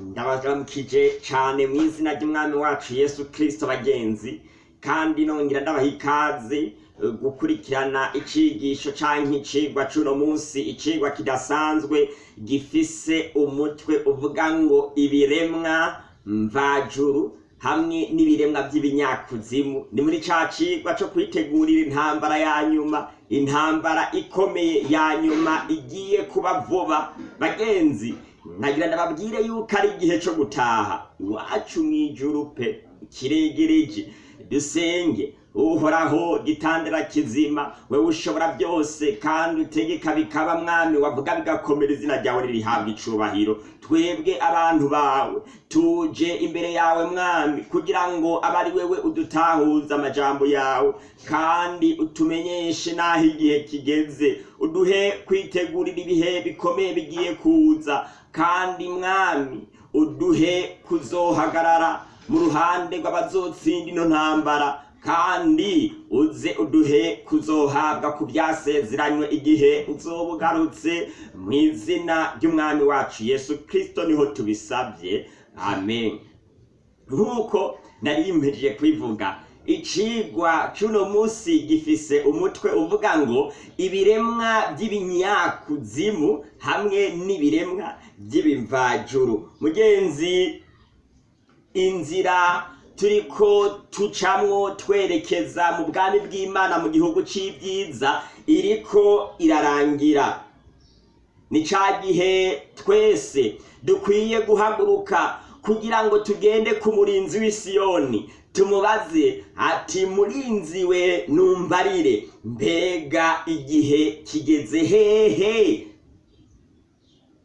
ndabaramukije cyane mu izina ry'umwami wacu yesu kirisito bagenzi kandi nongera ndabaha ikaze eh, gukurikirana icigisho canke icigwa c'uno munsi icigwa kidasanzwe gifise umutwe uvuga ngo ibiremwa mvajuru hamwe n'ibiremwa by'ibinyakuzimu ni muri ca cigwa co kwitegurira intambara ya nyuma intambara ikomeye ya nyuma igiye kuba vuba. Bagenzi nagira ndababwire yuko ari igihe co gutaha. Iwacu mw'ijuru pe kiregereje dusenge uhoraho gitandara kizima wewe ushobora byose kandi utegeka bikaba mwami wavuga bigakomera izina ryawe ririhabwa icubahiro. Twebwe abantu bawe tuje imbere yawe mwami kugira ngo abe ari wewe udutahuza amajambo yawe kandi utumenyeshe n'aho igihe kigeze. Uduhe kwitegurira ibihe bikomeye bigiye kuza. Kandi mwami uduhe kuzohagarara mu ruhande rw'abazotsinda ino ntambara kandi uze uduhe kuzohabwa ku byasezeranywe igihe uzoba ugarutse mu izina ry'umwami wacu yesu kirisito ni ho tubisabye. Amen. Nk'uko nari mpejeje kubivuga icigwa c'uno munsi gifise umutwe uvuga ngo ibiremwa by'ibinyakuzimu hamwe n'ibiremwa by'ibimvajuru mugenzi inzira turiko tucamwo twerekeza mu bwami bw'imana mu gihugu c'ibyiza iriko irarangira. Ni ca gihe twese dukwiye guhaguruka kugira ngo tugende ku murinzi w'isiyoni tumubaze. Ati murinzi we numbarire. Mbega igihe kigeze hehe.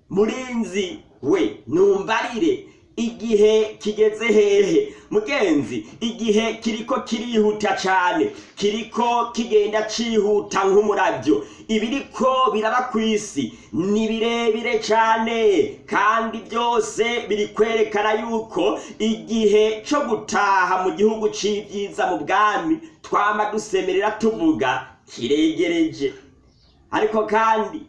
Murinzi we numbarire. Igihe kigeze hehe? Mugenzi igihe kiriko kirihuta cane kiriko kigenda cihuta nk'umuravyo ibiriko biraba kw'isi ni birebire cane kandi byose biri kwerekana yuko igihe co gutaha mu gihugu c'ivyiza mu bwami twama dusemerera tuvuga kiregereje. Ariko kandi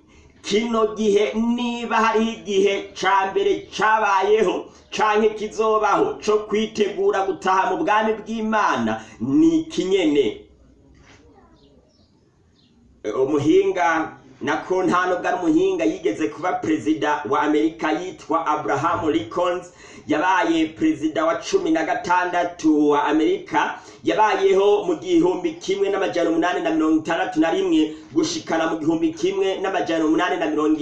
kino gihe niba hariho igihe ca mbere cabayeho canke kizobaho co kwitegura gutaha mu bwami bw'imana ni ikinyene umuhinga nako nta nubwo ari yigeze kuba perezida wa amerika yitwa abraham lincoln yabaye perezida wa cumi na gatandatu wa amerika yabayeho mu gihumbi kimwe n'amajana umunani na mirongo itandatu na rimwe gushikana mu gihumbi kimwe n'amajana umunani na mirongo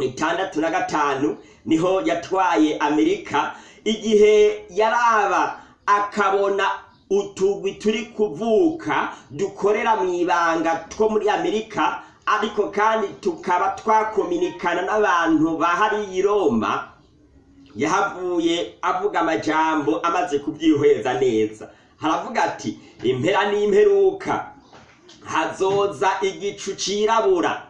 itandatu na gatanu ni ho yatwaye amerika. Igihe yaraba akabona utugwi turi kuvuka dukorera mu ibanga two muri amerika ariko kandi tukaba twakominikana n'abantu ba hariya roma. Yahavuye avuga amajambo amaze kubyihweza neza. Haravuga ati impera n'imperuka hazoza igicu cirabura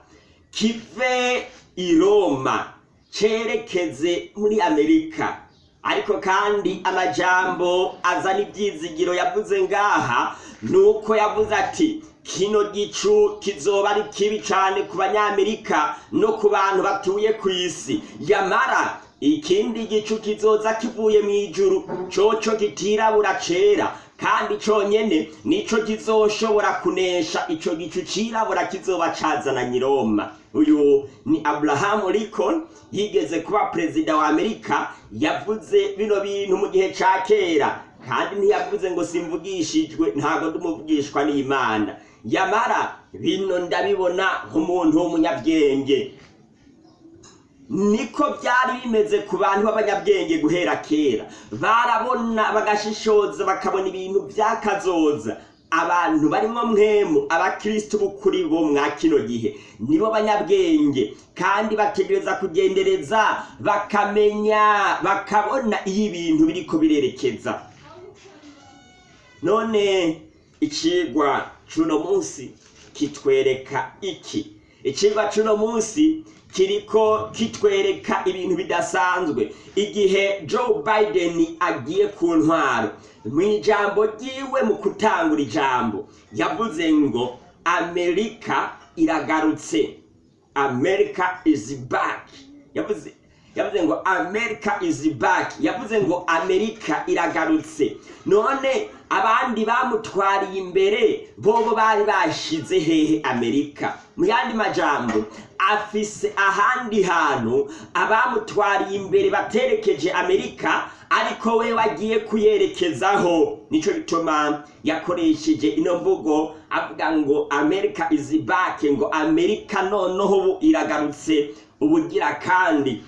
kive i roma cerekeze muri amerika. Ariko kandi amajambo azana ibyizigiro yavuze ngaha nuko yavuze ati kino gicu kizoba ari kibi cyane ku banyamerika no ku bantu batuye ku isi. Yamara ikindi gicu kizoza kivuye mu ijuru coco kitirabura cera kandi conyene nico kizoshobora kunesha. Ico gicu cirabura kizoba cazananye i roma uyu ni abrahamu lincoln yigeze kuba perezida wa amerika yavuze bino bintu mu gihe ca kera kandi ntiyavuze ngo simvugishijwe ntabwo ndumuvugishwa n'imana. Yamara bino ndabibona nk'umuntu w'umunyabwenge. Niko byari bimeze ku bantu b'abanyabwenge guhera kera. Barabona bagashishoza bakabona ibintu byakazoza. Abantu barimo mwemu abakristo b'ukuri bo mwa kino gihe. Nibo banyabwenge kandi bategereza kugendereza bakamenya bakabona iyo ibintu biriko birerekeza. None icigwa c'uno munsi kitwereka iki? Icigwa c'uno munsi kiriko kitwereka ibintu bidasanzwe. Igihe joe biden agiye ku ntwaro mu ijambo ryiwe mu gutangura ijambo yavuze ngo amerika iragarutse. America is back. Yavuze yavuze ngo america is back. Yavuze ngo amerika iragarutse. None abandi bamutwariye imbere bobo bari bashize hehe amerika mu yandi majambo afise ahandi hantu abamutwariye imbere baterekeje amerika ariko we wagiye kuyerekezaho. Nico gituma yakoresheje ino mvugo avuga ngo america is back ngo amerika noneho ubu iragarutse. Ubugira kandi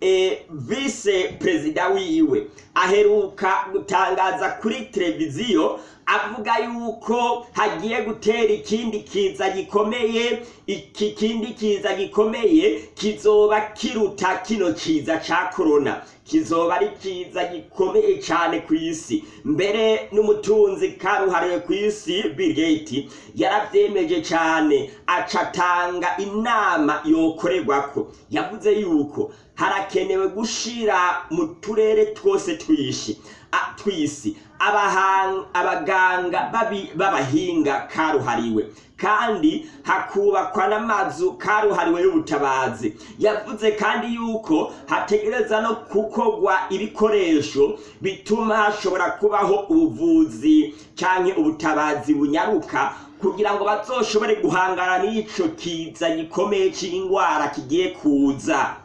e, vice perezida wiwe aheruka gutangaza kuri televiziyo avuga yuko hagiye gutera ikindi kiza gikomeye iki kindi kiza gikomeye kizoba kiruta kino kiza ca korona kizoba ari kiza gikomeye cyane ku isi. Mbere n'umutunzi karuhariwe ku isi Bill Gates yaravyemeje cyane acatanga inama yokorerwako yavuze yuko harakenewe gushira mu turere twose tw'isi. Abaganga b'abahinga karuhariwe. Kandi hakubakwa n'amazu karuhariwe y'ubutabazi. Yavuze kandi yuko hategereza no gukorwa ibikoresho bituma hashobora kubaho ubuvuzi canke ubutabazi bunyaruka kugira ngo bazoshobore guhangana n'ico kiza gikomeye c'ingwara kigiye kuza.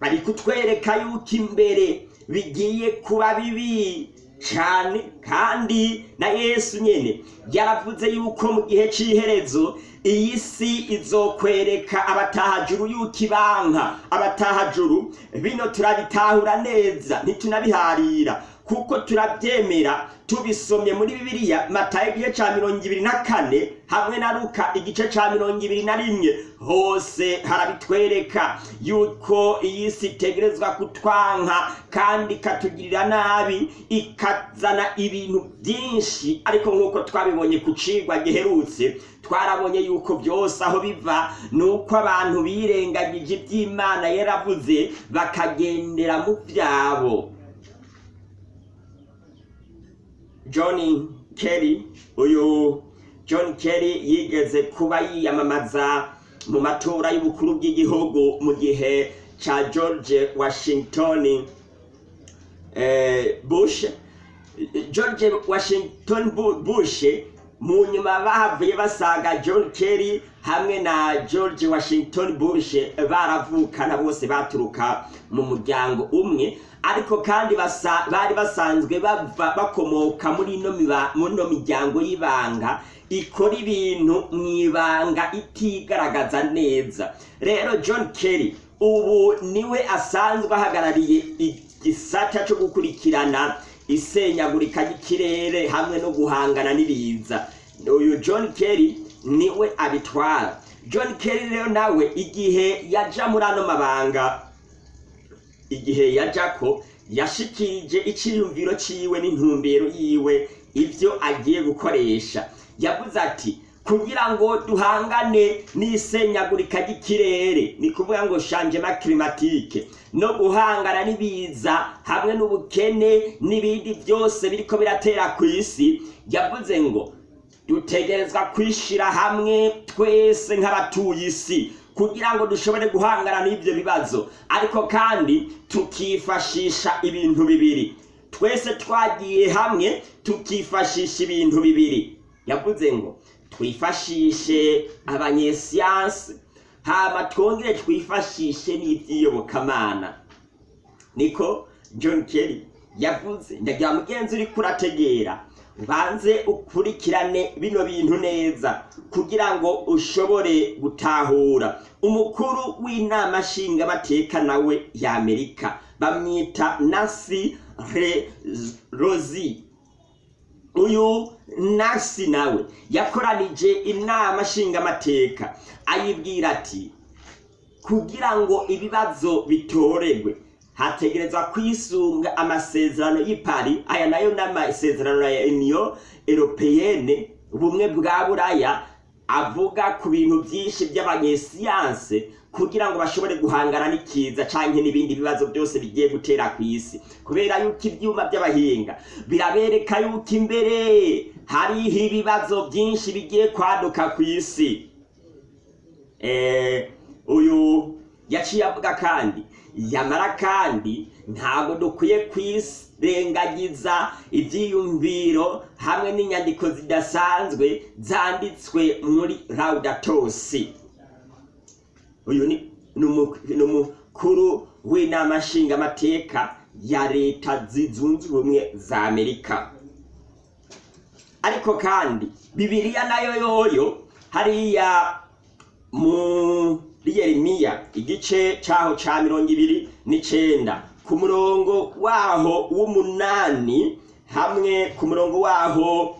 Bari kutwereka yuko imbere bigiye kuba bibi cyane kandi na yesu nyene yaravuze yuko mu gihe cy'iherezo iyi si izokwereka abatahajuru yuko ibanka. Abatahajuru bino turabitahura neza ntitunabiharira kuko turabyemera tubisomye muri bibiliya matayo igice ca mirongo ibiri na kane hamwe na luka igice ca mirongo ibiri na rimwe. Hose harabitwereka yuko iyi si itegerezwa kutwanka kandi ikatugirira nabi ikazana ibintu byinshi. Ariko nk'uko twabibonye ku cigwa giherutse twarabonye yuko byose aho biva ni uko abantu birengagije iby'imana yaravuze bakagendera mu byabo. John kerry uyu john kerry yigeze kuba yiyamamaza mu matora y'ubukuru bw'igihugu mu gihe ca george washington eh, bush. George washington Bu- bush mu nyuma bahavuye basaga john kerry hamwe na george washington bush baravukana bose baturuka mu muryango umwe. Ariko kandi bari basanzwe bakomoka muri ino miryango y'ibanga ikora ibintu mu ibanga itigaragaza neza. Rero john kerry ubu ni we asanzwe ahagarariye igisata cyo gukurikirana isenyagurika ry'ikirere hamwe no guhangana n'ibiza. Uyu john kerry ni we abitwara. John kerry rero nawe igihe yaja muri ano mabanga igihe yajako yashikirije iciyumviro ciwe n'intumbero yiwe ivyo agiye gukoresha. Yavuze ati kugira ngo duhangane n'isenyagurika ry'ikirere ni kuvuga ngo changement climatique. No guhangana n'ibiza hamwe n'ubukene n'ibindi byose biriko biratera ku isi yavuze ngo dutegerezwa kwishira hamwe twese nk'abatuye isi kugira ngo dushobore guhangana n'ibyo bibazo. Ariko kandi tukifashisha ibintu bibiri. Twese twagiye hamwe tukifashisha ibintu bibiri. Yavuze ngo twifashishe abanyesiyansi hama twongere twifashishe n'iby'iyobokamana. Niko john kerry yavuze. Ndagira mugenzi uri kurategera. Ubanze ukurikirane bino bintu neza kugira ngo ushobore gutahura. Umukuru w'inama nshingamateka nawe y'amerika bamwita nasi rozi uyu nasi nawe yakoranije inama nshingamateka ayibwira ati kugira ngo ibibazo bitoregwe hategerezwa kwisunga amasezerano y'ipari aya na yo n'amasezerano ya uniyo europeyene ubumwe bwa buraya avuga ku bintu byinshi by'abanyesiyanse kugira ngo bashobore guhangana n'ikiza canke n'ibindi bibazo byose bigiye gutera ku isi. Kubera yuko ibyuma by'abahinga birabereka yuko imbere hariho ibibazo byinshi bigiye kwaduka ku isi. Eh, uyu yaciye avuga kandi yamara kandi ntabwo dukwiye kwirengagiza ibyiyumviro hamwe n'inyandiko zidasanzwe zanditswe muri laudatosi uyu ni ni umu- ni umukuru w'inama nshingamateka ya leta zunze ubumwe za amerika ariko kandi bibiliya na yo yoyo hariya muri yeremiya igice cyaho cya mirongo ibiri n'icenda. Ku murongo waho w'umunani hamwe ku murongo waho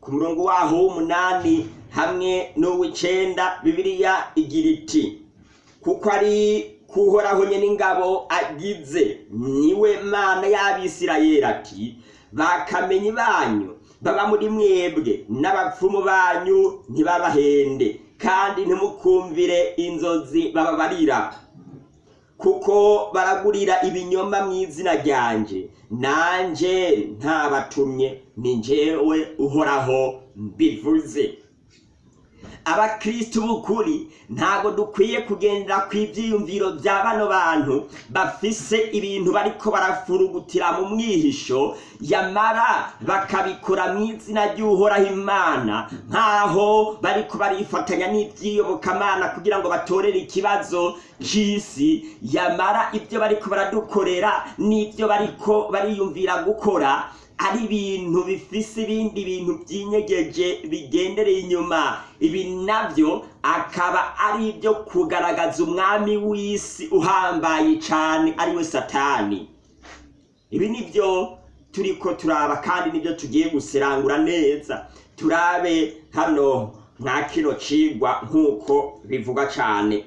ku murongo waho w'umunani hamwe n'uw'icenda bibiliya igira iti kuko ari kuhoraho nyene ingabo agize ni we mana y'abisirayeli ati bakamenyi banyu baba muri mwebwe n'abapfumu banyu ntibabahende kandi ntimukumvire inzozi bababarira. Kuko baragurira ibinyoma mu izina ryanje. Nanje ntabatumye ni njyewe uhoraho mbivuze. Abakristu b'ukuri ntabwo dukwiye kugendera ku ibyiyumviro bya bano bantu. Bafise ibintu bariko barafurugutira mu mwihisho yamara bakabikora mu izina ry'uhoraho imana. Nk'aho bariko barifatanya n'iby'iyobokamana kugira ngo batorere ikibazo c'isi. Yamara ibyo bariko baradukorera n'ibyo bariko bariyumvira gukora ari ibintu bifise ibindi bintu byinyegeje bigendereye inyuma. Ibi na byo akaba ari ibyo kugaragaza umwami w'isi uhambaye cyane ari we satani. Ibi ni byo turiko turaba kandi ni byo tugiye guserangura neza. Turabe hano nka kino cigwa nk'uko bivuga cyane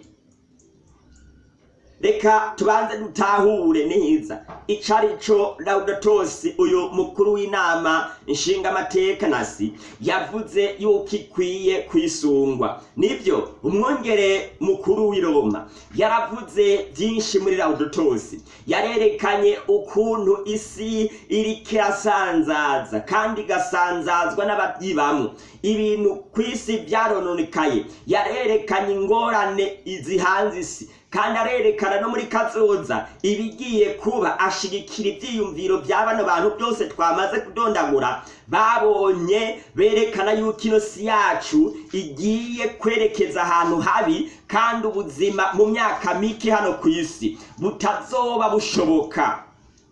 reka tubanze dutahure neza. Ico arico laudatosi uyu mukuru w'inama nshingamateka nasi yavuze yuko ikwiye kwisungwa. Nibyo umwongere mukuru w'i roma yaravuze byinshi muri laudatosi yarerekanye ukuntu isi iriko irasanzaza kandi igasanzazwa n'ababyibamwo ibintu ku isi byarononekaye yarerekanye ingorane zihanze isi. Kandi arerekana no muri kazoza. Ibigiye kuba ashigikira ibyiyumviro bya bano bantu byose twamaze kudondagura babonye berekana yuko ino si yacu igiye kwerekeza ahantu habi kandi ubuzima mu myaka mike hano ku isi butazoba bushoboka.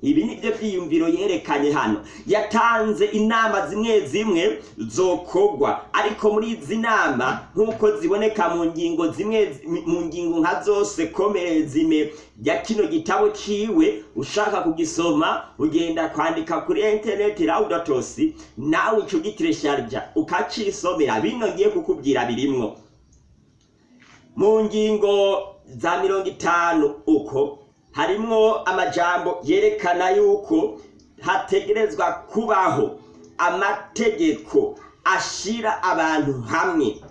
Ibi ni byo byiyumviro yerekanye hano. Yatanze inama zimwe zimwe zokogwa. Ariko muri izi nama nk'uko ziboneka mu ngingo zimwe mu ngingo nka zose zime. Ya kino gitabo ciwe ushaka kugisoma ugenda kwandika kuri interineti laudatosi nawe ico gitiresharja ukacisomera. Bino ngiye kukubwira birimwo. Mu ngingo za mirongo itanu uko harimwo amajambo yerekana yuko hategerezwa kubaho amategeko ashira abantu hamwe.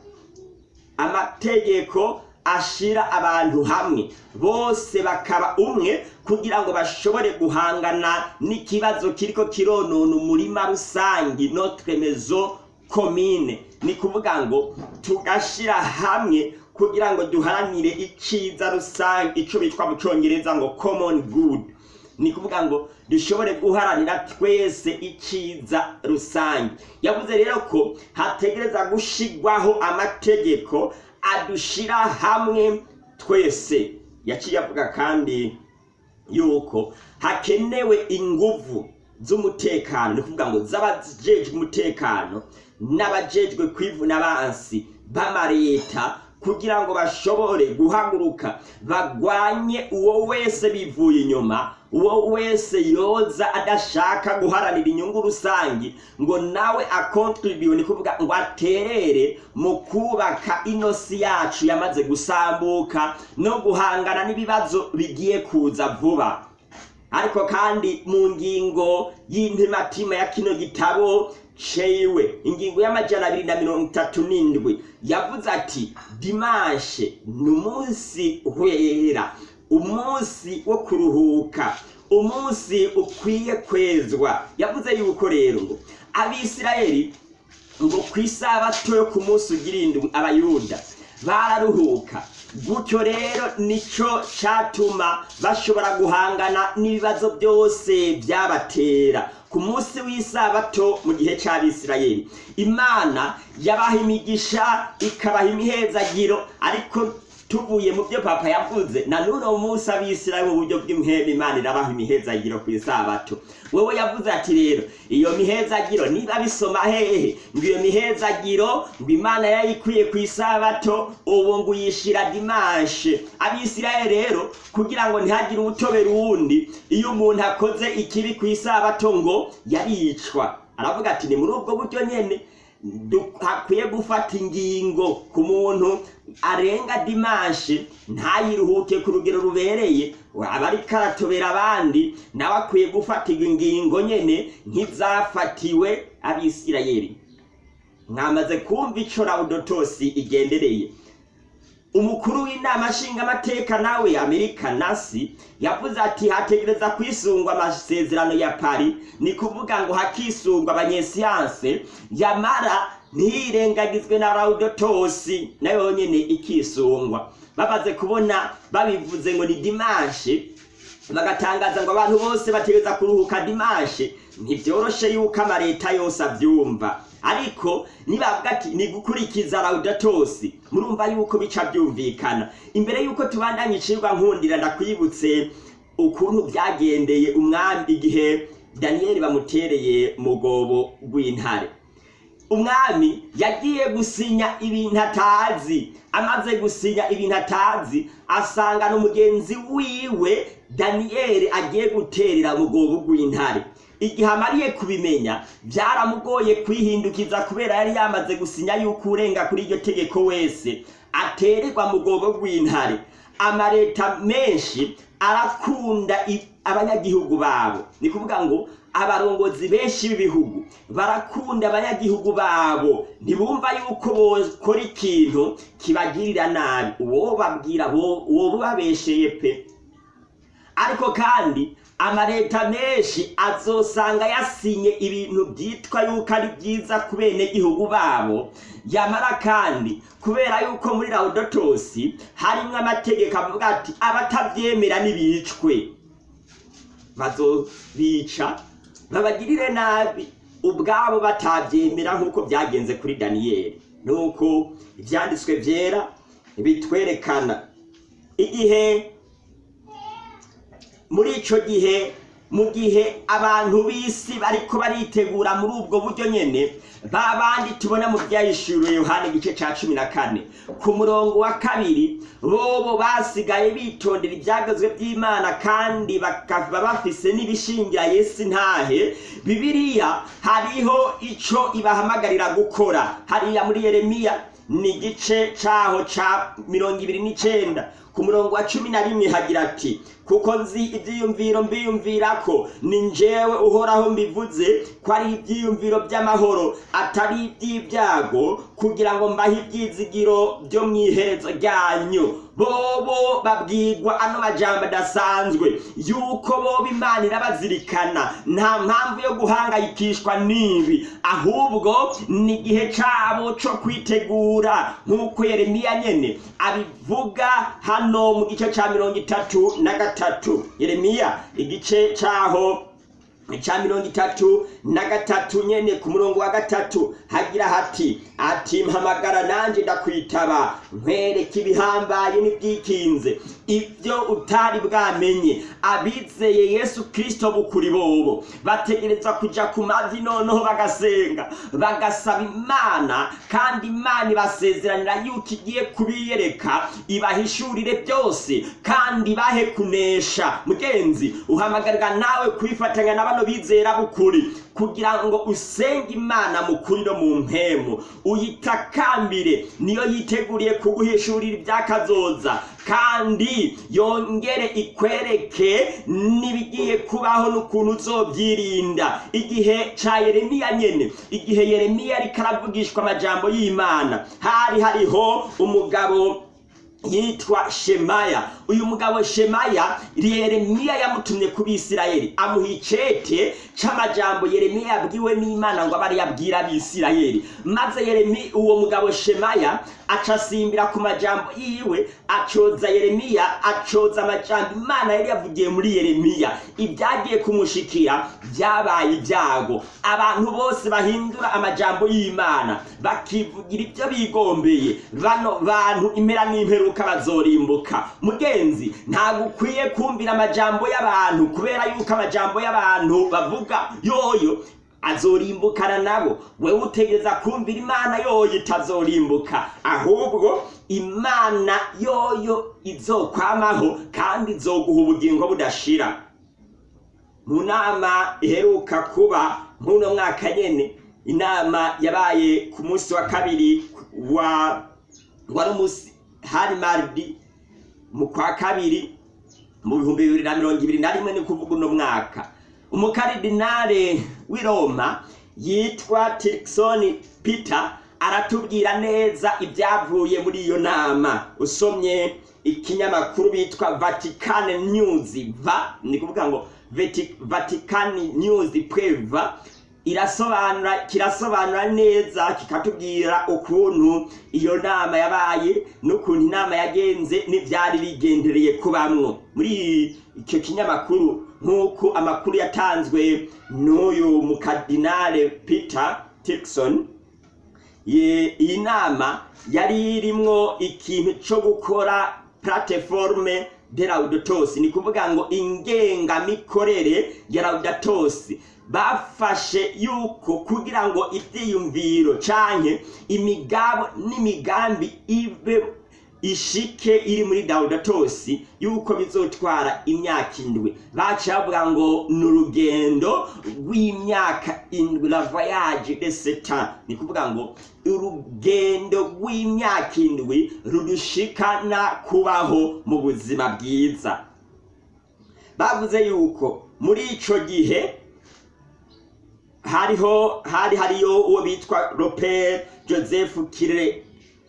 Amategeko ashira abantu hamwe. Bose bakaba umwe kugira ngo bashobore guhangana n'ikibazo kiriko kironona umurima rusangi notre maison commune. Ni kuvuga ngo tugashira hamwe kugira ngo duharanire iciza rusange ico bitwa mu congereza ngo common good. Ni kuvuga ngo dushobore guharanira twese iciza rusange. Yavuze rero ko hategereza gushigwaho amategeko adushira hamwe twese. Yaciye avuga kandi yuko hakenewe inguvu z'umutekano. Ni kuvuga ngo z'abajejwe umutekano n'abajejwe kwivuna abansi b'amareta kugira ngo bashobore guhaguruka bagwanye uwo wese bivuye inyuma uwo wese yoza adashaka guharanira inyungu rusange ngo nawe akontribuye ni kuvuga ngo aterere mu kubaka inosi yacu yamaze gusambuka no guhangana n'ibibazo bigiye kuza vuba. Ariko kandi mu ngingo y'intimatima ya kino gitabo cewe ingingo y'amajana abiri na mirongo itatu n'indwi yavuze ati dimanshe ni umunsi wera umunsi wo kuruhuka umunsi ukwiye kwezwa. Yavuze yuko rero ngo abisirayeli ngo ku isabato yo ku munsi ugira indwi abayuda bararuhuka. Gutyo rero nico catuma bashobora guhangana n'ibibazo byose byabatera. Ku munsi w'isabato mu gihe c'abisirayeli. Imana yabaha imigisha ikabaha imihezagiro ariko tuvuye mu byo papa yavuze. Na n'uno munsi abisirayeli mu buryo bw'imhema imana irabaha imihezagiro ku isabato. Wewe yavuze ati rero iyo mihezagiro niba bisoma hehe ngo iyo mihezagiro ngo imana yayikwiye ku isabato ubu ngo uyishira dimanshe. Abisirayeli rero kugira ngo ntihagire ubutobera uwundi iyo umuntu akoze ikibi ku isabato ngo yaricwa. Aravuga ati ni muri ubwo buryo nyene du- hakwiye gufata ingingo ku muntu arenga dimanshe ntayiruhuke ku rugero rubereye. Aba ariko aratobera abandi nawe akwiye gufatirwa ingingo nyene nk'izafatiwe abisirayeli. Mwamaze kumva ico rawudotosi igendereye. Umukuru w'inama nshingamateka nawe amerika nasi yavuze ati hategereza kwisungwa amasezerano ya pari ni kuvuga ngo hakisungwa abanyesiyanse yamara ntirengagizwe na rawudotosi na yo nyene ikisungwa. Bamaze kubona babivuze ngo ni dimanshe. Bagatangaza ngo abantu bose bategereza kuruhuka dimanshe. Ntibyoroshe yuko amaleta yose avyumva. Ariko nibavuga ati ni gukurikiza rawudatosi murumva yuko bica byumvikana imbere yuko tubandanya icirwa nkundira ndakwibutse ukuntu byagendeye umwami igihe daniyeli bamutereye mu gobo rw'intare umwami yagiye gusinya ibintu atazi. Amaze gusinya ibintu atazi asanga n'umugenzi wiwe daniyeli agiye guterera mu gobo rw'intare. Igihe amariye kubimenya byaramugoye kwihindukiza kubera yari yamaze gusinya yuko urenga kuri iryo tegeko wese. Atererwa mu gobo rw'intare. Amaleta menshi arakunda abanyagihugu babo. Ni kuvuga ngo abarongozi benshi b'ibihugu. Barakunda abanyagihugu babo. Ntibumva yuko bokora ikintu kibagirira nabi. Uwo babwira uwo babesheye pe. Ariko kandi amaleta menshi azosanga yasinye ibintu byitwa yuko ari byiza ku benegihugu babo. Yamara kandi kubera yuko muri rawudotosi harimwo amategeko avuga ati abatabyemera nibicwe bazobica babagirire nabi. Ubwabo batabyemera nk'uko byagenze kuri daniyeli nuko ibyanditswe byera bitwerekana. Igihe muri ico gihe mu gihe abantu b'isi bariko baritegura muri ubwo buryo nyene ba bandi tubona mu byahishuriwe yohani igice ca cumi na kane. Ku murongo wa kabiri bobo basigaye bitondera ibyagazwe by'imana kandi bakaba bafise n'ibishingira yesu ntahe bibiliya hariho ico ibahamagarira gukora. Hariya muri yeremiya ni igice caho ca mirongo ibiri n'icenda. Ku murongo wa cumi na rimwe hagira ati kuko nzi ibyiyumviro mbiyumvirako ni njyewe uhoraho mbivuze ko ari ibyiyumviro by'amahoro atari iby'ibyago kugira ngo mbahe ibyizigiro byo mu iherezo ryanyu bobo babwirwa ano majambo adasanzwe yuko boba imana irabazirikana nta mpamvu yo guhangayikishwa n'ibi. Ahubwo ni igihe cabo co kwitegura nk'uko yeremiya nyene abivuga hano mu gice ca mirongo itatu na gatatu. Yeremiya igice caho ca mirongo itatu na gatatu nyene ku murongo wa gatatu. Hagira hati ati mpamagara nanje ndakwitaba nkwereka ibihambaye n'ibyikinze. Ibyo utari bwamenye. Abizeye yesu kristo bukuri bobo. Bategerezwa kuja ku mavi noneho bagasenga. Bagasaba imana kandi imana ibasezeranira yuko igiye kubiyereka ibahishurire byose kandi bahe kunesha. Mugenzi uhamagarira nawe kwifatanya na bano bizera bukuri. Kugira ngo usenge imana mu kuri no mu mpemu. Uyitakambire niyo yiteguriye kuguhishurira ibyakazoza kandi yongere ikwereke n'ibigiye kubaho n'ukuntu uzobyirinda. Igihe ca yeremiya nyene igihe yeremiya ariko aravugishwa amajambo y'imana hari hariho umugabo yitwa shemaya. Uyu mugabo shemaya yeremiya yamutumye ku bisirayeli. Amuha icete c'amajambo yeremiya yabwiwe n'imana ngo abe ari yabwira abisirayeli. Maze uwo mugabo shemaya aca asimbira ku majambo yiwe acoza yeremiya acoza amajambo imana yari yavugiye muri yeremiya. Ibyagiye kumushikira byabaye ibyago. Abantu bose bahindura amajambo y'imana bakivugira ibyo bigombeye. Bano bantu impera n'imperuka bazorimbuka. Mugenzi ntabwo ukwiye kumvira amajambo y'abantu kubera yuko amajambo y'abantu bavuga yoyo azorimbukana nabo. Wewe utegereza kumvira imana yoyo itazorimbuka. Ahubwo imana yoyo izokwamaho kandi izoguha ubugingo budashira. Mu nama iheruka kuba nk'uno mwaka nyene inama yabaye ku munsi wa kabiri wa wari umunsi hari mardi mu kwa kabiri mu bihumbi bibiri na mirongo ibiri na rimwe ni kuvuga uno mwaka. Umukaridinale w'i roma yitwa tirikisoni peter aratubwira neza ibyavuye muri iyo nama. Usomye ikinyamakuru bitwa vatikani nyuzi va ni kuvuga ngo vatikani nyuzi preva irasobanura kirasobanura neza kikatubwira ukuntu iyo nama yabaye n'ukuntu inama yagenze n'ibyari bigendereye kubamwo. Muri icyo kinyamakuru nk'uko amakuru yatanzwe n'uyu mukadinale peter tikson iyi nama yari irimwo ikintu cyo gukora platiforme de laudatos. Ni kuvuga ngo ingengamikorere ya laudatos. Bafashe yuko kugira ngo ibyiyumviro canke imigabo n'imigambi ibe ishike iri muri laudatos yuko bizotwara imyaka indwi. Baca bavuga ngo ni urugendo rw'imyaka indwi la voyage de setan ni kuvuga ngo urugendo rw'imyaka indwi rudushikana kubaho mu buzima bwiza. Bavuze yuko muri ico gihe hariho hari hariyo uwo bitwa Robert Joseph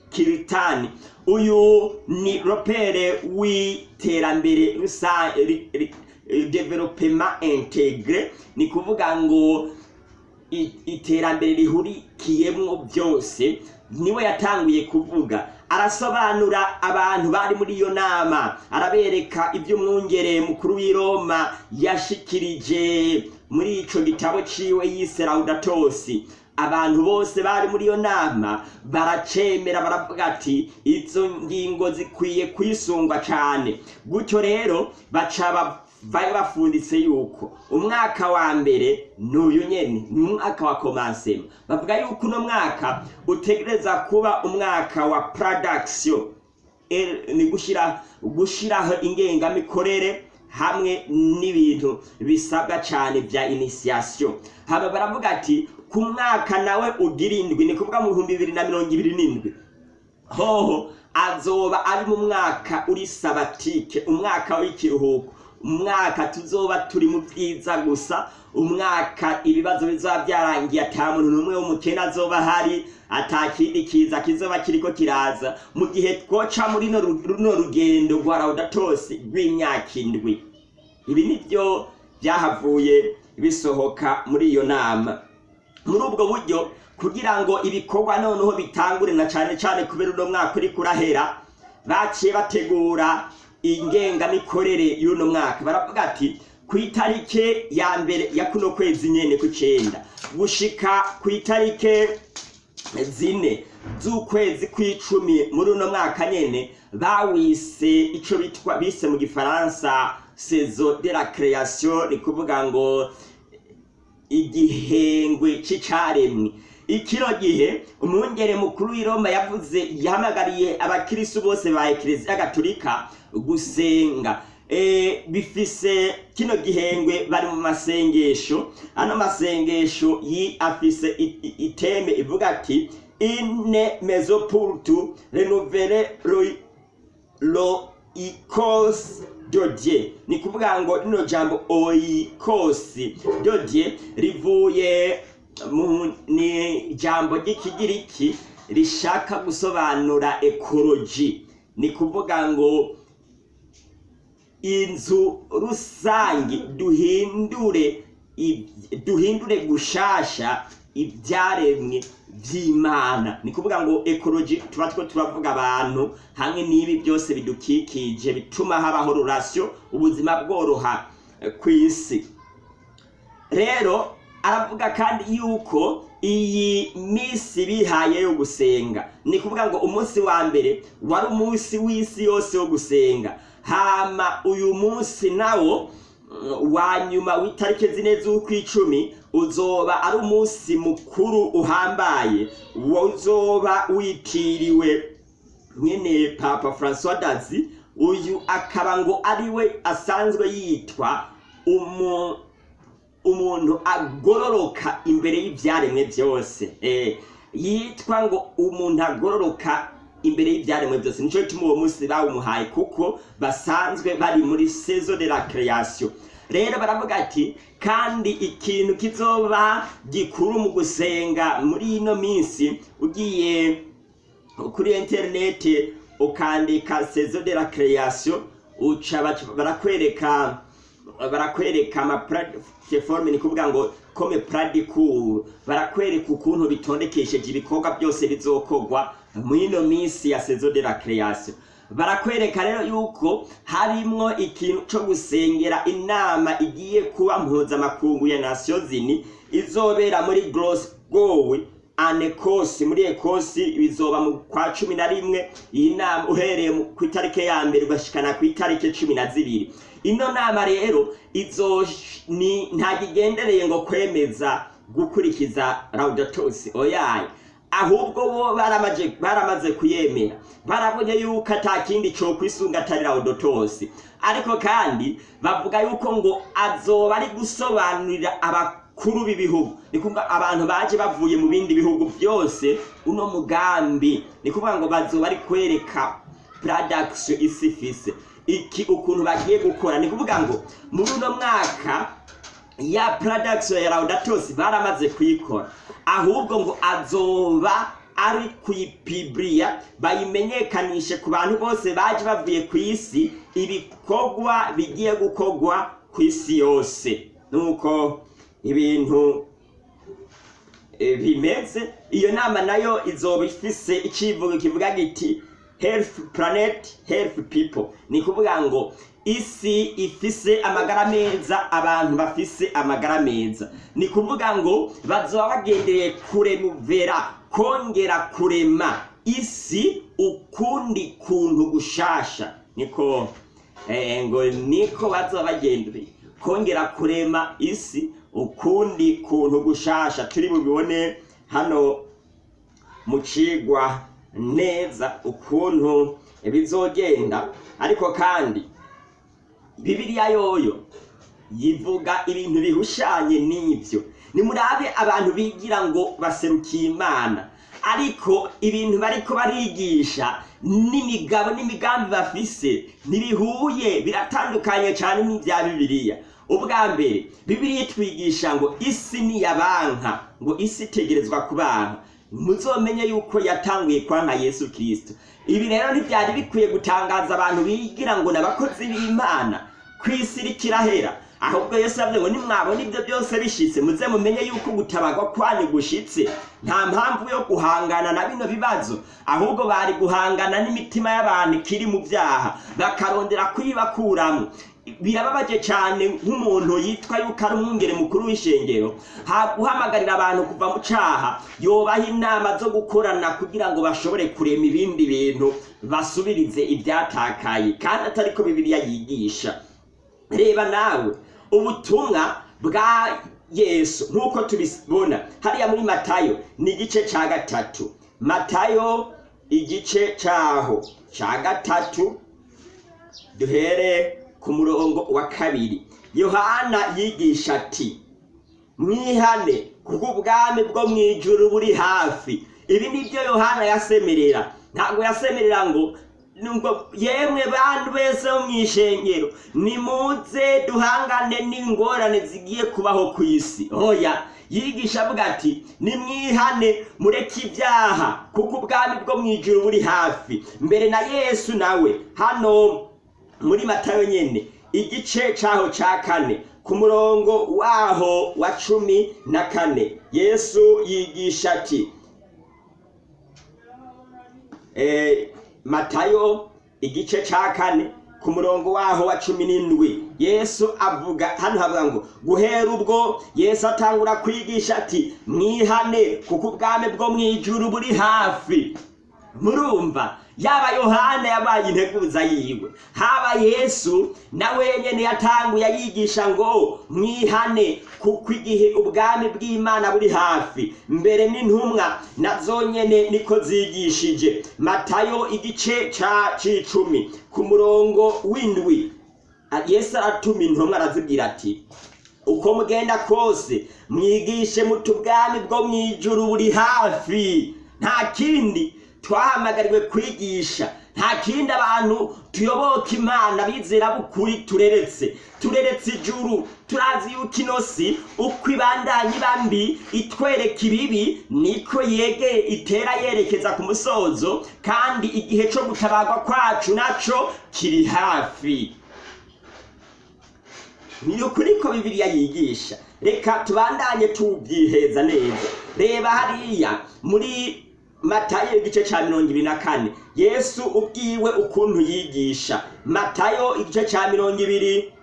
Kiritani uyu ni Robert w'iterambere rusange development integre. Ni kuvuga ngo iterambere rihurikiyemwo byose ni we yatanguye kuvuga. Arasobanura abantu bari muri iyo nama arabereka iby'umwungere mukuru w'i Roma yashikirije muri ico gitabo ciwe yise Laudatos abantu bose bari muri iyo nama baracemera baravuga ati izo ngingo zikwiye kwisungwa cane. Gutyo rero baca bafunditse yuko umwaka wa mbere n'uyu nyene ni umwaka wa komansema bavuga yuko uno mwaka utegereza kuba umwaka wa production. Ni gushira gushiraho ingengamikorere hamwe n'ibintu bisabwa cyane bya initiation. Haba baravuga ati ku mwaka nawe ugira indwi. Ni kuvuga mu bihumbi bibiri na mirongo ibiri n'indwi. Hoho azoba ari mu mwaka uri sabatike umwaka w'ikiruhuko. Umwaka tuzoba turi mu byiza gusa umwaka ibibazo bizaba byarangiye ata muntu n'umwe w'umukene azoba ahari ata kindi kiza kizoba kiriko kiraza. Mu gihe twoca muri runo rugendo rwa laudatos rw'imyaka indwi. Ibi ni byo byahavuye bisohoka muri iyo nama. Muri ubwo buryo kugira ngo ibikorwa noneho bitangure na cyane cyane kubera uno mwaka uri kurahera baciye bategura ingengamikorere y'uno mwaka. Baravuga ati ku itarike ya mbere ya kuno kwezi nyene ku cenda gushika ku itarike zine z'ukwezi kw'icumi muri uno mwaka nyene bawise ico bitwa bise mu gifaransa saison de la création ni kuvuga ngo igihengwe c'icaremwe. Ikiro gihe umwungere mukuru w'i Roma yavuze yahamagariye abakirisu bose ba ekleziya gatolika gusenga. E, bifise kino gihengwe bari mu masengesho. Ano masengesho afise iteme ivuga ati ine mesopurtu renovere lo, lo ikos dodie. Ni kuvuga ngo rino jambo oikosi dodie rivuye ni ijambo ry'ikigiriki rishaka gusobanura ekoloji ni kuvuga ngo inzu rusange duhindure duhindure gushasha ibyaremwe by'imana. Ni kuvuga ngo ekoloji tuba two turavuga abantu hamwe n'ibi byose bidukikije bituma habaho rurasiyo ubuzima bworoha eh, ku isi. Rero aravuga kandi yuko iyi minsi bihaye yo gusenga. Ni kuvuga ngo umunsi wa mbere wari umunsi w'isi yose wo gusenga. Hama uyu munsi nawo mm, wa nyuma w'itariki zine z'ukwicumi uzoba ari umunsi mukuru uhambaye. Uzoba witiriwe nyene papa francois dazi uyu akaba ngo ari we asanzwe yitwa umu umuntu agororoka imbere y'ibyaremwe byose eh, yitwa ngo umuntu agororoka imbere y'ibyaremwe byose ni cyo gituma uwo munsi bawumuhaye kuko basanzwe bari muri saison de la création. Rero baravuga ati kandi ikintu kizoba gikuru mu gusenga muri ino minsi ugiye kuri interineti ukandika saison de la création uca barakwereka barakwereka ama platform ni kuvuga ngo comme pradikuru barakwereka ukuntu bitondekesheje ibikorwa byose bizokorwa mw'ino minsi ya saison de la création. Barakwereka rero yuko harimwo ikintu co gusengera inama igiye kuba mpuzamakungu ya Nations Unies izobera muri Glasgow anekosi muri ekosi bizoba mu kwa cumi na rimwe. Iyi nama uhereye ku itariki ya mbere ugashikana ku itariki cumi na zibiri. Ino nama rero izo ni ntagigendereye ngo kwemeza gukurikiza laudatos oyaye ahubwo bo baramaze kuyemera. Barabonye yuko ata kindi cyo kwisunga atari laudatos ariko kandi bavuga yuko ngo azoba ari gusobanurira abakuru b'ibihugu. Ni abantu baje bavuye mu bindi bihugu byose uno mugambi. Ni kuvuga ngo bazoba ari kwereka production isi ifise iki ukuntu bagiye gukora. Ni kuvuga ngo muri uno mwaka ya production ya Laudatos baramaze kuyikora. Ahubwo ngo azoba ari kuyipibriya bayimenyekanishe ku bantu bose baje bavuye ku isi ibikorwa bigiye gukorwa ku isi yose. Nuko ibintu eh, bimeze iyo nama na yo izoba ifise icivugo kivuga giti health planet health people. Ni kuvuga ngo isi ifise amagara meza abantu bafise amagara meza. Ni kuvuga ngo bazoba bagendeye kuremuvera kongera kurema. Isi ukundi kuntu gushasha. Niko eh, ngo niko bazoba bagendeye. Kongera kurema isi ukundi kuntu gushasha. Turi bubibone hano mu cigwa neza ukuntu bizogenda. Ariko kandi bibiliya yoyo yivuga ibintu bihushanye n'ibyo. Nimurabe abantu bigira ngo baserukiye imana. Ariko ibintu bariko barigisha n'imigabo n'imigambi bafise ntibihuye biratandukanye cyane n'ibya bibiliya. Ubwa mbere bibiliya itwigisha ngo isi niyabanka ngo isi itegerezwa kubanka muzomenye yuko yatanguye kwanka yesu kirisito ibi rero ntibyari bikwiye gutangaza abantu bigira ngo n'abakozi b'imana. Ku isi irikirahera ahubwo yesu yavuze ngo nimwabona ibyo byose bishitse muze mumenye yuko gutabagwa kwanyu gushitse. Nta mpamvu yo guhangana na bino bibazo. Ahubwo bari guhangana n'imitima y'abantu ikiri mu byaha. Bakarondera kuyibakuramo birababaje cyane nk'umuntu yitwa yuko ari umwungere mukuru w'ishengero. Ha guhamagarira abantu kuva mu caha yobaha inama zo gukorana kugira ngo bashobore kurema ibindi bintu basubirize ibyatakaye kandi atari ko bibiliya yigisha. Reba nawe ubutumwa bwa yesu nk'uko tubibona hariya muri matayo ni igice cya gatatu. Matayo igice cyaho cya gatatu duhere ku murongo wa kabiri. Yohana yigisha ati mwihane kuko ubwami bwo mu ijuru buri hafi. Ibi ni byo yohana yasemerera. Ntabwo yasemerera ngo ngo yemwe bantu bese mu ishengero nimuze duhangane n'ingorane zigiye kubaho ku isi. Oya yigisha avuga ati nimwihane mureke ibyaha kuko ubwami bwo mu ijuru buri hafi. Mbere na yesu nawe hano muri matayo nyene. Igice caho ca kane. Ku murongo waho wa cumi na kane. Yesu yigisha ati eh, matayo igice ca kane ku murongo waho wa cumi n'indwi. Yesu avuga hano havuga ngo guhera ubwo yesu atangura kwigisha ati mwihane kuko ubwami bwo mu ijuru buri hafi. Murumva yaba yohana yabaye integuza yiwe. Haba yesu na wenyene yatanguye yigisha ngo mwihane kuko igihe ubwami bw'imana buri hafi. Mbere n'intumwa na zo nyene niko zigishije. Matayo igice ca c'icumi. Ku murongo w'indwi yesu aratuma intumwa arazibwira ati uko mugenda kose mwigishe muti ubwami bwo mu ijuru buri hafi. Nta kindi twahamagariwe kwigisha. Nta kindi abantu tuyoboka imana bizera bukuri tureretse. Tureretse ijuru turazi yuko ino si uko ibandanya iba mbi itwereka ibibi niko yege itera yerekeza ku musozo kandi igihe cyo gutabarwa kwacu naco kiri hafi. Ni ukuri ko bibiliya yigisha. Reka tubandanye tubyiheza neza. Reba hariya muri matayo igice cya mirongo ibiri na kane. Yesu ubwiwe ukuntu yigisha. Matayo igice cya mirongo ibiri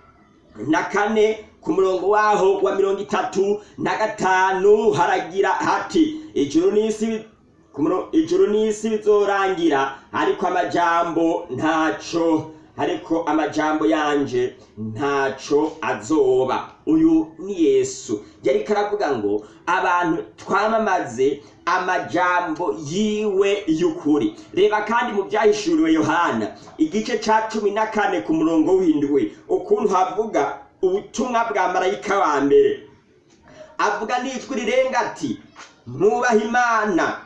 na kane ku murongo waho wa mirongo itatu na gatanu haragira hati ijuru n'isi ijuru n'isi bizorangira ariko amajambo ntaco ariko amajambo yanje ntaco azoba. Uyu ni yesu. Yari karavuga ngo abantu twamamaze amajambo yiwe y'ukuri. Reba kandi mu byahishuriwe yohana igice ca cumi na kane ku murongo w'indwi ukuntu havuga ubutumwa bwa marayika wa mbere. Avuga n'ijwi rirenga ati mwubahe imana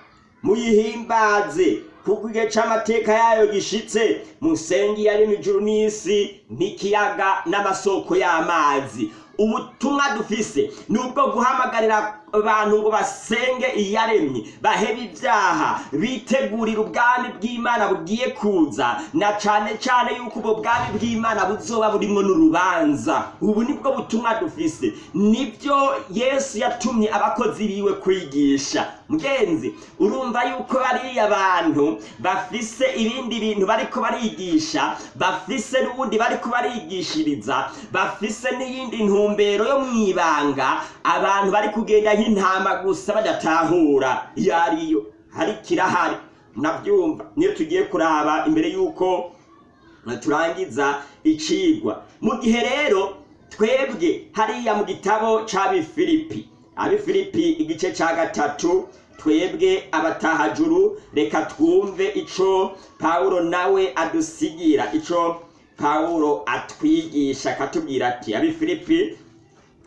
muyihimbaze. Kuko igihe c'amateka yayo gishitse musenge yaremye ijuru n'isi n'ikiyaga n'amasoko y'amazi. Ubutumwa dufise ni ubwo guhamagarira abantu ngo basenge iyaremye bahebe ibyaha bitegurira ubwami bw'imana bugiye kuza na cane cane yuko ubwo bwami bw'imana buzoba burimwo n'urubanza. Ubu ni bwo butumwa dufise. Nibyo yesu yatumye abakozi biwe kwigisha. Mugenzi urumva yuko bariya abantu bafise ibindi bintu bariko barigisha bafise n'ubundi bariko barigishiriza bafise n'iyindi ntumbero yo mwibanga abantu bari kugenda nk'intama gusa badatahura. Iyo ariyo hari kirahari. Nabyumva niyo tugiye kuraba imbere y'uko turangiza icigwa. Mu gihe rero twebwe hariya mu gitabo c'abifilipi abifilipi. Igice ca gatatu twebwe abatahajuru reka twumve ico pawulo nawe adusigira ico pawulo atwigisha akatubwira ati abifilipi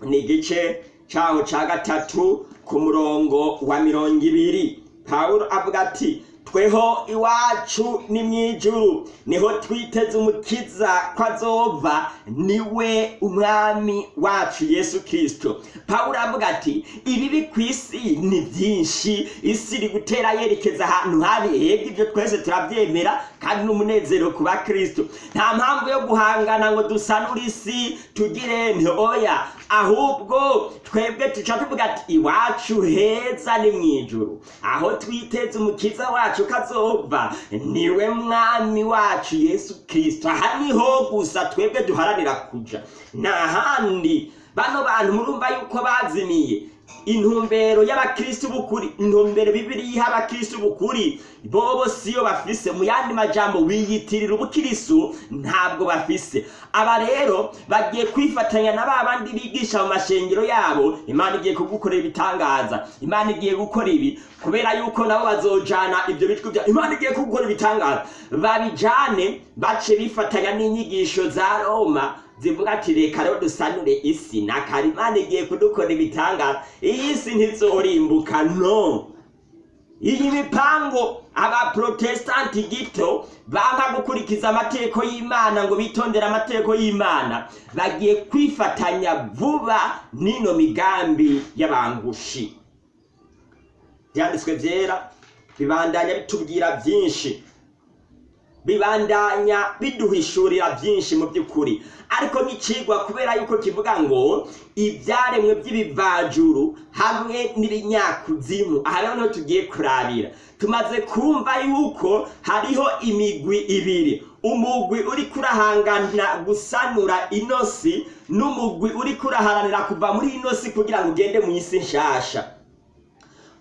ni igice caho ca gatatu ku murongo wa mirongo ibiri. Pawulo avuga ati tweho iwacu ni mw'ijuru ni ho twiteze umukiza ko azova ni we umwami wacu yesu kirisito pawulo avuga ati ibibi ku isi ni byinshi. Isi iri gutera yerekeza ahantu habi. Hega ibyo twese turabyemera kandi n'umunezero ku bakristo nta mpamvu yo guhangana ngo dusanure isi tugire ntoya ahubwo twebwe tuca tuvuga ati iwacu heza ni mw'ijuru aho twiteze umukiza wacu kazova niwe mwami wacu yesu kirisito aha niho gusa twebwe duharanira kuja. Nta handi bano bantu murumva yuko bazimiye intumbero y'abakristo b'ukuri intumbero bibiri yiha abakristo b'ukuri bobo siyo bafise mu yandi majambo wiyitirira ubukristo ntabwo bafise. Aba rero bagiye kwifatanya na ba bandi bigisha mu mashengero yabo imana igiye kugukorera ibitangaza imana igiye gukora ibi kubera yuko nabo bazojana ibyo bitwi bya imana igiye kugukora ibitangaza. Babijane bace bifatanya n'inyigisho za roma zivuga ati reka rero dusanure isi. Na karimana igiye kudukora ibitangaza iyi si ntizorimbuka no. Iyi mipango abaprotestanti gito banka gukurikiza amategeko y'imana ngo bitondere amategeko y'imana. Bagiye kwifatanya vuba n'ino migambi y'abangushi byanditswe byera bibandanya bitubwira byinshi. Bibandanya biduhishurira byinshi mu by'ukuri. Ariko n'icigwa kubera yuko kivuga ngo ibyaremwe by'ibivajuru hamwe n'ibinyakuzimu. Aha rero ni ho tugiye kurabira. Tumaze kumva yuko hariho imigwi ibiri. Umugwi uri kurahangana gusanura inosi n'umugwi uri kuraharanira kuva muri inosi kugira ngo ugende mu isi nshasha.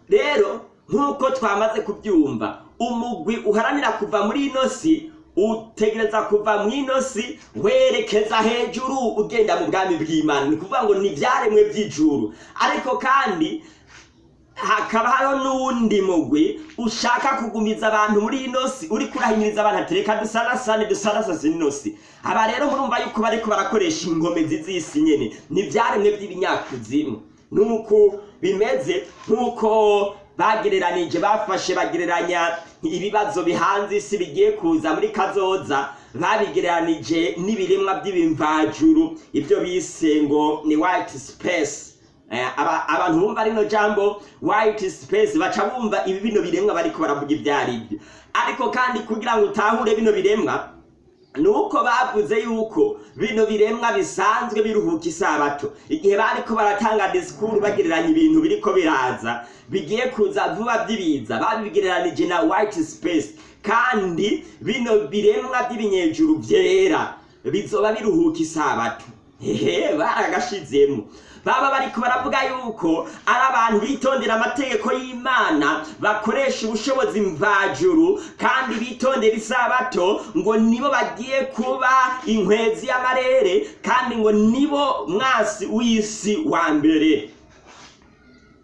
Rero nk'uko twamaze kubyumva umugwi uharanira kuva muri ino si utegereza kuva mu ino si werekeza hejuru ugenda mu bwami bw'imana. Ni ukuvuga ngo ni ibyaremwe by'ijuru. Ariko kandi hakaba hariho n'uwundi mugwi ushaka kugumiza abantu muri ino si uri kurahimiriza abantu ati reka dusanasane dusanasase ino si. Aba rero murumva yuko bariko barakoresha ingomezi z'isi nyene. Ni ibyaremwe by'ibinyakuzimu. Nuko bimeze nk'uko bagereranije bafashe bagereranya ibibazo bihanze isi bigiye kuza muri kazoza. Babigereranije n'ibiremwa by'ibimvajuru. Ibyo bise ngo ni white space. Eh, aba- abantu bumva rino jambo white space. Baca bumva ibi bino biremwa bariko baravuga ibyo ari byo ariko kandi kugira ngo utahure bino biremwa nuko bavuze yuko bino biremwa bisanzwe biruhuka isabato. Igihe bariko baratanga disikuru bagereranya ibintu biriko biraza bigiye kuza vuba by'ibiza babigereranije na white space. Kandi bino biremwa by'ibinyejuru byera bizoba biruhuka isabato. Hehe baragashizemo. Baba bariko baravuga yuko ari abantu bitondera amategeko y'imana bakoresha ubushobozi mvajuru kandi bitondera isabato ngo nibo bagiye kuba inkwezi y'amarere kandi ngo nibo mwasi w'isi wa mbere.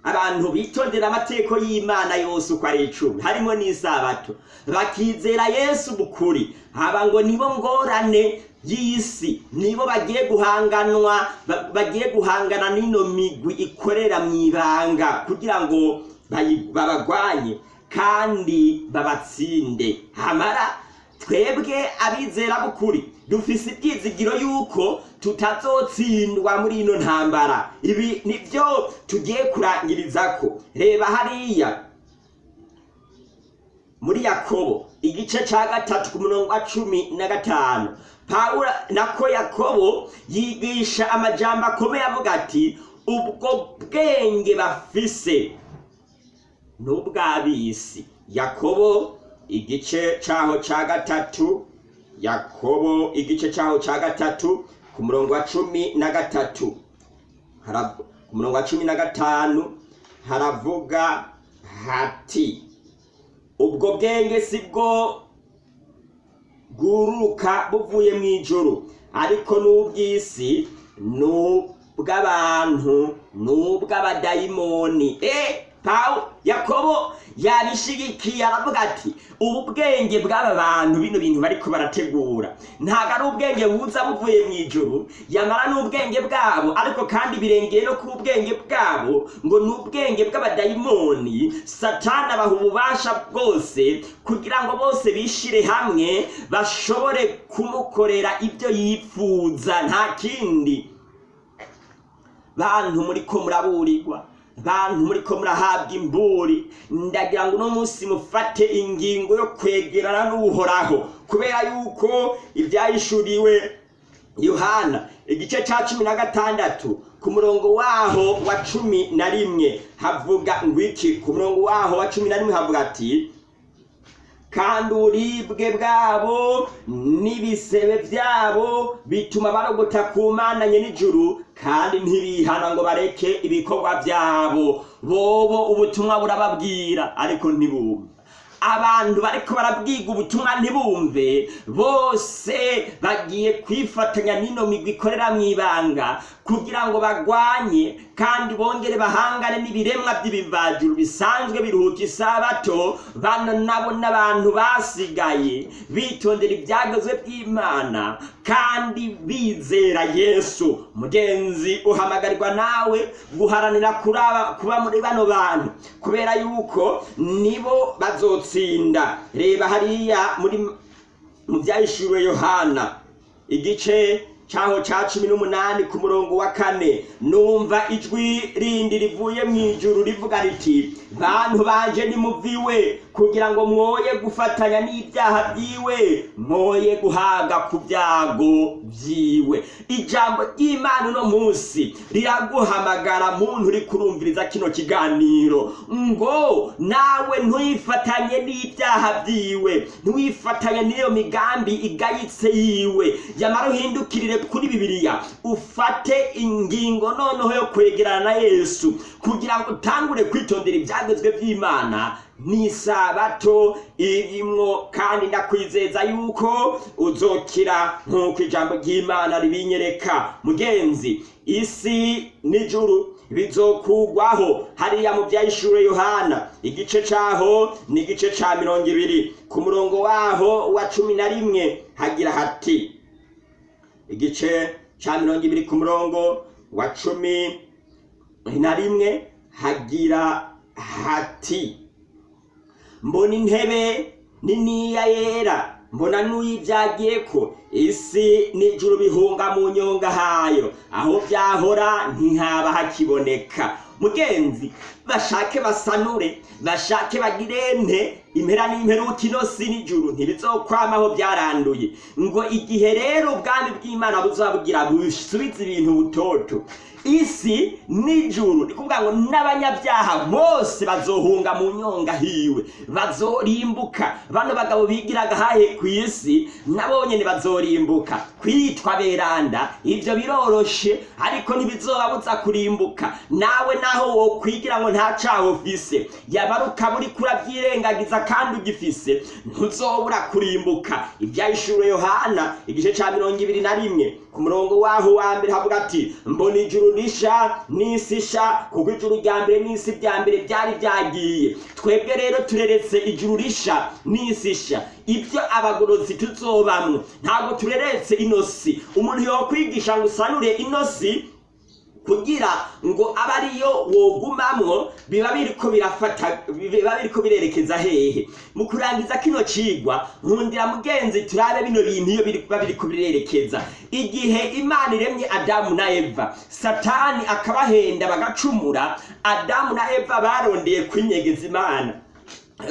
Abantu bitondera amategeko y'imana yose uko ari icumi harimo n'isabato. Bakizera yesu bukuri haba ngo nibo ngorane y'isi nibo bagiye guhanganwa ba- bagiye guhangana n'ino migwi ikorera mu ibanga kugira ngo babagwanye kandi babatsinde. Hamara twebwe abizera b'ukuri dufise ibyizigiro yuko tutazotsindwa muri ino ntambara. Ibi ni byo tugiye kurangirizako reba hariya. Muri yakobo igice cya gatatu ku murongo wa cumi na gatanu. Pawulo nako yakobo yigisha amajambo akomeye avuga ati ubwo bwenge bafise n'ubw'ab'isi yakobo igice cyaho cya gatatu yakobo igice cyaho cya gatatu ku murongo wa cumi na gatatu. Ku murongo wa cumi na gatanu haravuga hati ubwo bwenge si bwo bwuruka buvuye mu ijuru. Ariko n'ubw'isi n'ubw'abantu n'ubw'abadayimoni. E pawu yakobo yabishigikiye aravuga ati ubu bwenge bw'aba bantu bino bintu bariko barategura. Ntabwo ari ubwenge buza buvuye mu ijuru yamara n'ubwenge bwabo ariko kandi birengeye no ku bwenge bwabo ngo ni ubwenge bw'abadayimoni. Satani abaha ububasha bwose kugira ngo bose bishire hamwe bashobore kumukorera ibyo yifuza nta kindi. Bantu muriko muraburirwa. Bantu muriko murahabwa imburi. Ndagira ngo uno munsi mufate ingingo yo kwegerana n'uhoraho. Kubera yuko ibyayishuriwe yohana igice cya cumi na gatandatu ku murongo waho wa cumi na rimwe havuga ngo iki ku murongo waho wa cumi na rimwe havuga ati kandi uburibwe bwabo n'ibisebe byabo bituma barogota ku mananye n'ijuru kandi ntibihana ngo bareke ibikorwa byabo. Bobo ubutumwa burababwira ariko ntibumva abantu bariko barabwiga ubutumwa ntibumve. Bose bagiye kwifatanya n'ino migwi ikorera mu ibanga kugira ngo bagwanye kandi bongere bahangane n'ibiremwa by'ibivajuru bisanzwe biruhuka isabato bano nabo n'abantu basigaye bitondera ibyagezwe by'imana kandi bizera yesu. Mugenzi uhamagarirwa nawe guharanira kuba muri bano bantu kubera yuko nibo bazotsinda. Reba hariya muri mu byahishuriwe yohana igice cyaho cya cumi n'umunani ku murongo wa kane. Numva ijwi rindi rivuye mu ijuru rivuga riti bantu banje nimuviwe kugira ngo mwoye gufatanya n'ibyaha byiwe mwoye guhaga ku byago byiwe. Ijambo ry'imana uno munsi riraguhamagara muntu uri kurumviriza kino kiganiro. Ngo nawe ntuyifatanye n'ibyaha byiwe ntuyifatanye n'iyo migambi igayitse yiwe. Yamara uhindukirire kuri bibiliya ufate ingingo noneho yo kwegerana na yesu kugira ngo utangure kwitondera ibyagezwe by'imana ni isabato irimwo kandi ndakwizeza yuko uzokira nk'uko ijambo ry'imana ribinyereka. Mugenzi isi n'ijuru bizokugwaho hariya mu byayishure yohana igice caho ni igice ca mirongo ibiri. Ku murongo waho wa cumi na rimwe hagira hati igice ca mirongo ibiri ku murongo wa cumi na rimwe hagira hati. Mbona intebe niniya yera mbona n'uyibyagiye ko isi n'ijuru bihunga mu nyonga hayo. Aho byahora ntihaba hakiboneka. Mugenzi bashake basanure bashake bagirente impera n'imperuka inosi n'ijuru ntibizokwamaho byaranduye ngo igihe rero ubwami bw'imana buzabugira busubize ibintu butoto. Isi n'ijuru ni kuvuga ngo n'abanyabyaha bose bazohunga mu nyonga hiwe. Bazorimbuka. Bano bagabo bigiraga hahe ku isi? Nabo nyene bazorimbuka. Kwitwa beranda. Ivyo biroroshe ariko ntibizobabuza kurimbuka. Nawe naho wokwigira ngo nta caho ufise yabara ukaba uriko urabyirengagiza kandi ugifise. Ntuzobura kurimbuka. Ivyahishuriwe yohana igice ca mirongo ibiri na rimwe ku murongo waho wa mbere havuga ati mbona ijuru risha n'isi sha kuko ijuru rya mbere n'isi rya mbere byari byagiye. Twebwe rero tureretse ijuru risha n'isi sha ibyo abagorozi tuzobamwo ntabwo tureretse inosi. Umuntu yokwigisha ngo usanure inosi kugira ngo abe ariyo wogumamwo biba biriko birafata biba biriko birerekeza hehe. Mu kurangiza kino cigwa nkundira mugenzi turabe bino bintu iyo biba biriko birerekeza. Igihe imana iremye adamu na eva satani akabahenda bagacumura adamu na eva barondeye kwinyegeza imana.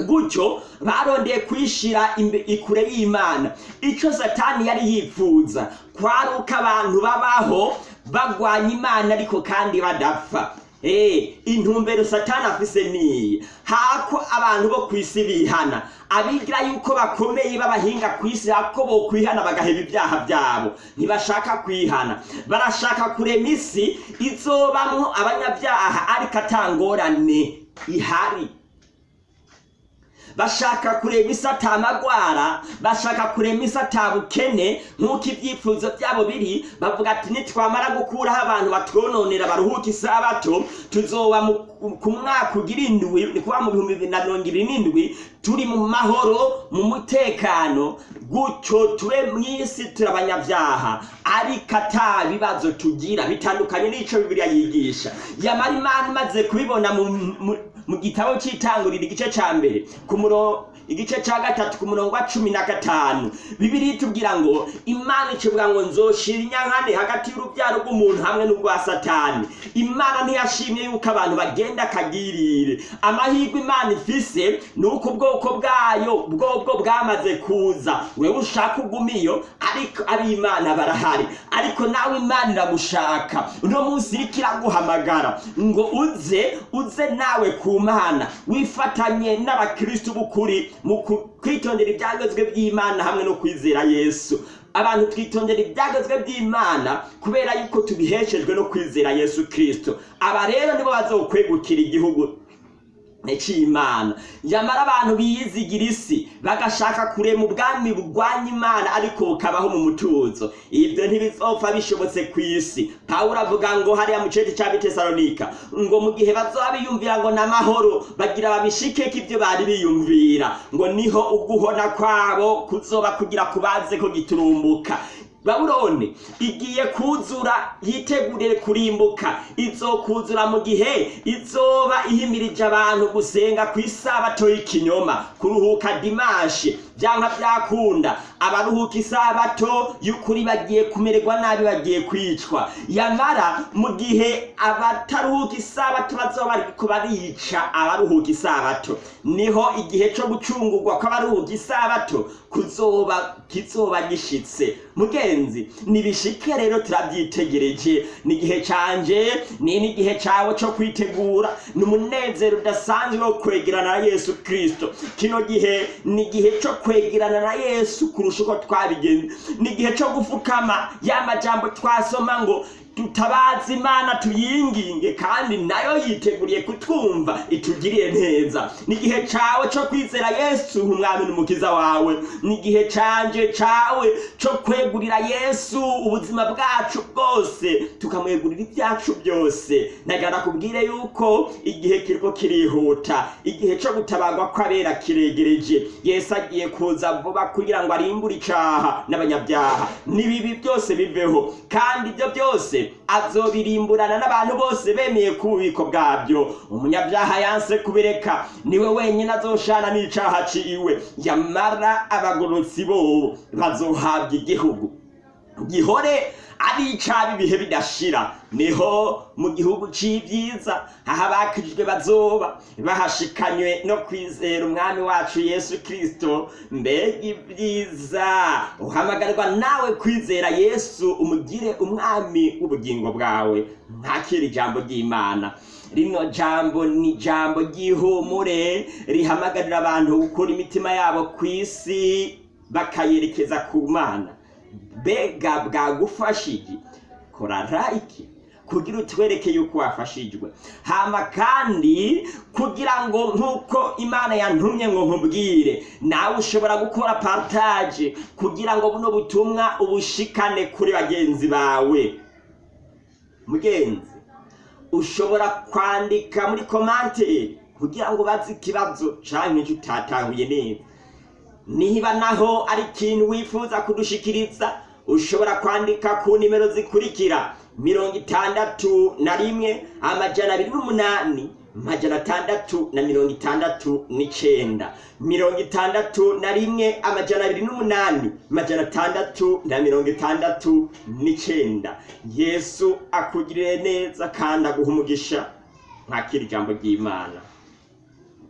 Gutyo barondeye kwishira ikure y'imana. Icyo satani yari yifuza kwari uko abantu babaho bagwanya imana ariko kandi badapfa. Eh, intumbero satani afise niyi hako abantu bo kwisi bihana. Abigira yuko bakomeye b'abahinga kwisi hako bo kwihana bagaheba ibyaha byabo. Ntibashaka kwihana. Barashaka kurema isi izobamwo abanyabyaha ariko atangorane. Ihari. Bashaka kurema isi atamagwara bashaka kurema isi atabukene nk'uko ibyifuzo byabo biri bavuga ati nitwamara gukuraho abantu batwononera baruhuka isabato tuzoba ku mwaka ugira indwi ni kuba mu bihumbi bibiri na mirongo ibiri n'indwi turi mu mahoro mu mutekano gutyo tube mu isi turi abanyabyaha. Ariko ata bibazo tugira bitandukanye n'ico bibiliya yigisha. Yamara imana imaze kubibona mu, mu, gitabo cy'itanguriro igice ca mbere ku muro igice ca gatatu ku murongo wa cumi na gatanu. Bibiri itubwira ngo imana ikivuga ngo nzoshira inyankane hagati y'urubyaro rw'umuntu hamwe n'urwa satani. Imana ntiyashimye yuko abantu bagenda akagirire. Amahirwe imana ifise ni uko ubwoko bwayo bwobwo bwamaze kuza. Wewe ushaka ugumiyo ariko ari imana barahari. Ariko nawe imana iragushaka. Uno munsi iriko iraguhamagara ngo uze uze nawe ku mana wifatanye n'abakristu b'ukuri mu ku- kwitondera ibyagezwe by'imana hamwe no kwizera yesu. Abantu twitondera ibyagezwe by'imana kubera yuko tubiheshejwe no kwizera yesu kristo. Aba rero nibo bazokwegukira igihugu. C'imana. Nyamara abantu biyizigira isi bagashaka kurema ubwami bugwanya imana ariko bukabaho mu mutuzo. Ibyo ntibizopfa bishobotse ku isi. Pawulo avuga ngo hariya mu cece ca bitesalonika ngo mu gihe bazoba biyumvira ngo n'amahoro bagira babishikeko ibyo bari biyumvira. Ngo ni ho uguhona kwabo kuzoba kugira kubaze ko giturumbuka. Babuloni igiye kuzura yiteguriye kurimbuka. Izokuzura mu gihe izoba ihimirije abantu gusenga ku isabato y'ikinyoma. Kuruhuka dimashi byanka byakunda abaruhuka isabato y'ukuri bagiye kumererwa nabi bagiye kwicwa. Yamara mu gihe abataruhuka isabato bazoba bariko barica abaruhuka isabato ni ho igihe co gucungurwa kw'abaruhuka isabato kuzoba kizoba gishitse. Mugenzi nibishike rero turabyitegereje. Ni igihe canje ni n'igihe cawe co kwitegura. Ni umunezero udasanzwe wo kwegerana na yesu kristo. Kino gihe ni igihe co kwegerana na yesu kurusha uko twabigenze. Ni igihe co gufukama ya majambo twasoma ngo tutabaza imana tuyinginge kandi na yo yiteguriye kutwumva itugirire neza. Ni igihe cawe co kwizera yesu nk'umwami n'umukiza wawe. Ni igihe canje cawe co kwegurira yesu ubuzima bwacu bwose tukamwegurira ibyacu byose. Nagana kubwire yuko igihe kiriko kirihuta igihe co gutabagwa kw'abera kiregereje. Yesu agiye kuza vuba kugira ngo arimbure icaha n'abanyabyaha. N'ibibi byose biveho kandi ibyo byose azobirimburana n'abantu bose bemeye ku bubiko bwabyo. Umunyabyaha yanse kubireka ni we wenyine azoshana n'icaha ciwe. Yamara abagorotsi bo bazohabwa igihugu. Gihore ari icaba ibihe bidashira. Niho mu gihugu c'ivyiza aho abakijwe bazoba. Bahashikanywe no kwizera umwami wacu yesu kristo. Mbega ibyiza uhamagarwa nawe kwizera yesu umugire umwami w'ubugingo bwawe. Ntakira ijambo ry'imana. Rino jambo ni ijambo ry'ihumure rihamagarira abantu gukura imitima yabo ku isi bakayerekeza ku mana. Mbega bwagufashije? Kora like. Kugira utwereke yuko wafashijwe. Hama kandi kugira ngo nk'uko imana yantumye ngo nkubwire nawe ushobora gukora partage. Kugira ngo buno butumwa ubushikane kuri bagenzi bawe. Mugenzi ushobora kwandika muri komante kugira ngo ubaze ikibazo canke icyo utatahuye neza. Niba naho ari ikintu wifuza kudushikiriza ushobora kwandika ku nimero zikurikira. Mirongo itandatu na rimwe amajana abiri n'umunani amajana atandatu na mirongo itandatu n'icenda. Mirongo itandatu na rimwe amajana abiri n'umunani amajana atandatu na mirongo itandatu n'icenda. Yesu akugirire neza kandi umugisha. Ntakira ijambo ry'imana.